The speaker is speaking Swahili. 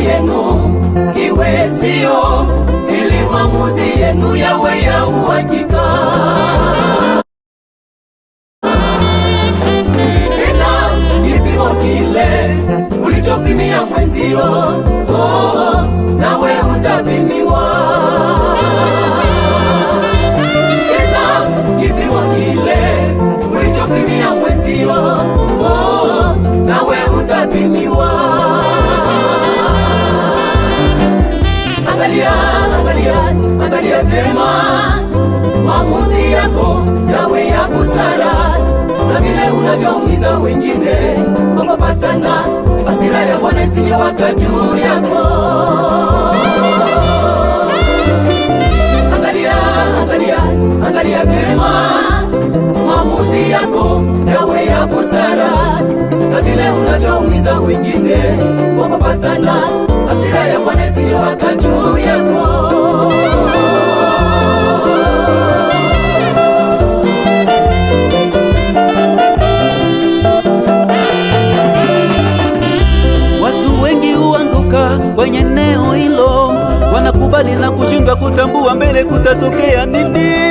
yenu iwe sio, ili maamuzi yenu yawe ya uhakika. Tena kipimo kile ulichopimia mwenzio, oh, nawe angalia, angalia, angalia vyema mamuzi yako yawe ya busara na vile unavyoumiza wengine. Ogopa sana hasira ya Bwana isijewaka juu yako. Angalia, angalia, angalia vyema mamuzi yako yawe ya busara na vile unavyoumiza wengine. Ogopa sana kukubali na kushindwa kutambua mbele kutatokea nini?